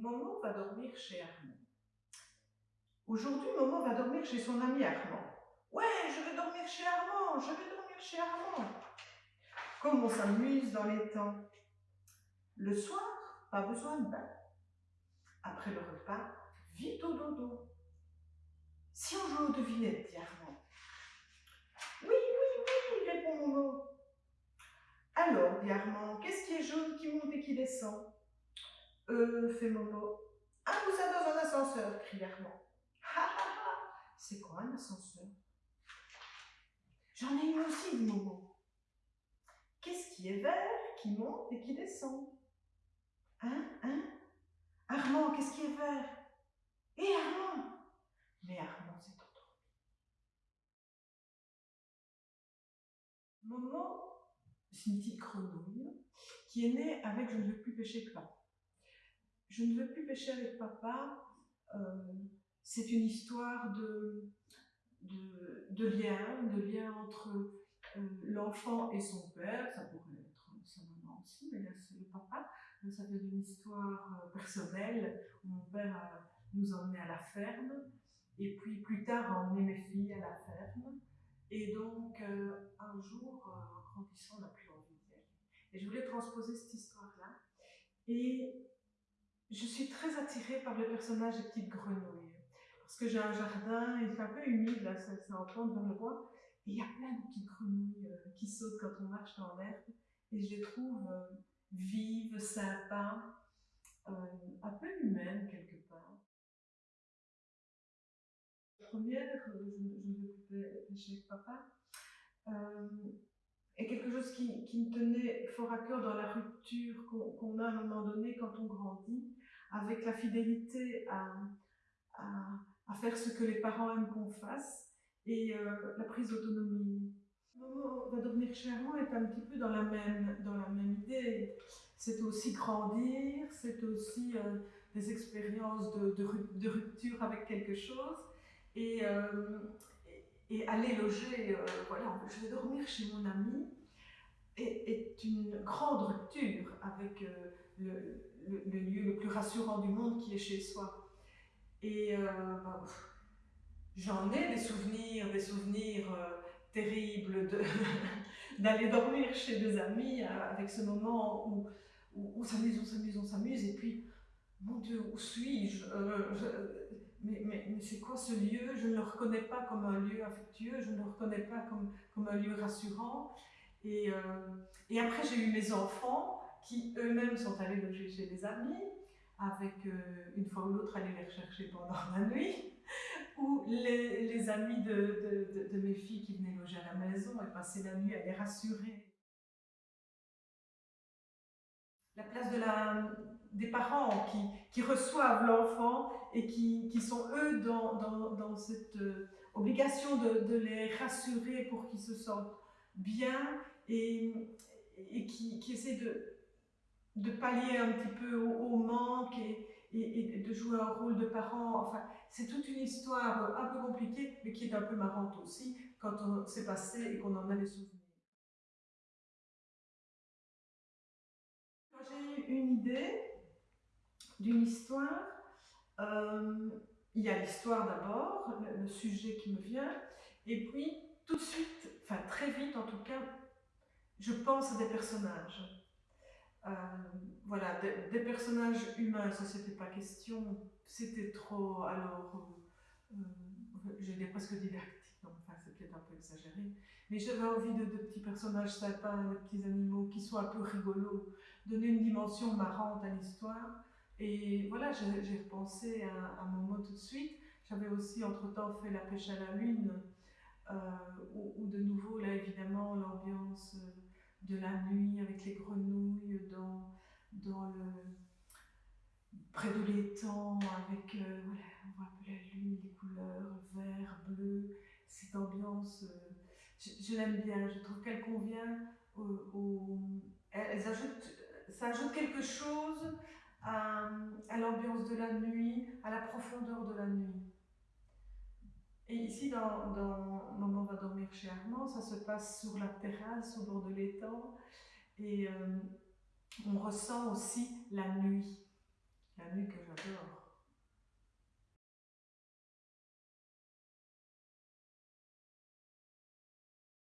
Momo va dormir chez Armand. Aujourd'hui, Momo va dormir chez son ami Armand. Ouais, je vais dormir chez Armand, je vais dormir chez Armand. Comme on s'amuse dans les temps. Le soir, pas besoin de bain. Après le repas, vite au dodo. Si on joue aux devinettes, dit Armand. Oui, oui, oui, répond Momo. Alors, dit Armand, qu'est-ce qui est jaune, qui monte et qui descend? Euh, fait Momo. Un poussin dans un ascenseur, crie Armand. Ha ha ha C'est quoi un ascenseur? J'en ai une aussi, dit Momo. Qu'est-ce qui est vert, qui monte et qui descend? Hein Hein? Armand, qu'est-ce qui est vert? Et Armand Mais Armand s'est endormi. Momo c'est une petite grenouille qui est née avec Je ne veux plus pêcher papa. Je ne veux plus pêcher avec papa, euh, c'est une histoire de, de, lien, de lien entre euh, l'enfant et son père, ça pourrait être sa maman aussi, mais là c'est le papa. ça vient d'une histoire euh, personnelle mon père a, nous à la ferme et puis plus tard a emmené mes filles à la ferme. Et donc, un jour, en grandissant, on n'a plus et je voulais transposer cette histoire-là. Et je suis très attirée par le personnage des petites grenouilles. Parce que j'ai un jardin, il fait un peu humide, là, c'est en plante vers le bois. Et il y a plein de petites grenouilles euh, qui sautent quand on marche dans l'herbe. Et je les trouve euh, vives, sympas, euh, un peu humaines quelque part. La première, je, ne veux plus avec papa, est quelque chose qui, me tenait fort à cœur dans la rupture qu'on a à un moment donné quand on grandit, avec la fidélité à, faire ce que les parents aiment qu'on fasse et euh, la prise d'autonomie. Va devenir chèrement est un petit peu dans la même, dans la même idée. C'est aussi grandir, c'est aussi euh, des expériences de, de, rupture avec quelque chose. Et, euh, et aller loger, voilà, je vais dormir chez mon ami, est, une grande rupture avec euh, le, lieu le plus rassurant du monde qui est chez soi. Et euh, bah, j'en ai des souvenirs, des souvenirs terribles d'aller dormir chez des amis avec ce moment où, où, on s'amuse, on s'amuse, on s'amuse, et puis, mon Dieu, où suis-je mais, mais, mais c'est quoi ce lieu? Je ne le reconnais pas comme un lieu affectueux, je ne le reconnais pas comme, comme un lieu rassurant. Et, euh, et après, j'ai eu mes enfants qui eux-mêmes sont allés loger chez des amis, avec euh, une fois ou l'autre aller les rechercher pendant la nuit, ou les, les amis de, de, de, mes filles qui venaient loger à la maison et passer la nuit à les rassurer. La place de la, des parents qui, qui reçoivent l'enfant et qui, qui, sont eux dans, dans, dans cette euh, obligation de, de, les rassurer pour qu'ils se sentent bien et, et qui, qui essaient de, de pallier un petit peu au, manque et, de jouer un rôle de parent. Enfin, c'est toute une histoire un peu compliquée, mais qui est un peu marrante aussi quand on s'est passé et qu'on en a les souvenirs. Quand j'ai eu une idée, d'une histoire. Euh, il y a l'histoire d'abord, le, le, sujet qui me vient, et puis tout de suite, enfin très vite en tout cas, je pense à des personnages. Euh, voilà, des, personnages humains, ça c'était pas question, c'était trop, alors, euh, euh j'ai presque didactique, donc enfin c'est peut-être un peu exagéré, mais j'avais envie de, de, petits personnages sympas, de petits animaux qui sont un peu rigolos, donner une dimension marrante à l'histoire, et voilà, j'ai repensé à, mon mot tout de suite. J'avais aussi entre-temps fait la pêche à la lune, euh, où, de nouveau, là évidemment, l'ambiance de la nuit avec les grenouilles dans, dans le, près de l'étang, avec, euh, voilà, on voit la lune, les couleurs, vert, bleu, cette ambiance, euh, je, je l'aime bien, je trouve qu'elle convient elles ajoutent, ça ajoute quelque chose à, à l'ambiance de la nuit, à la profondeur de la nuit. Et ici, dans, dans Maman va dormir chez Armand, ça se passe sur la terrasse, au bord de l'étang, et euh, on ressent aussi la nuit. Camus que j'adore.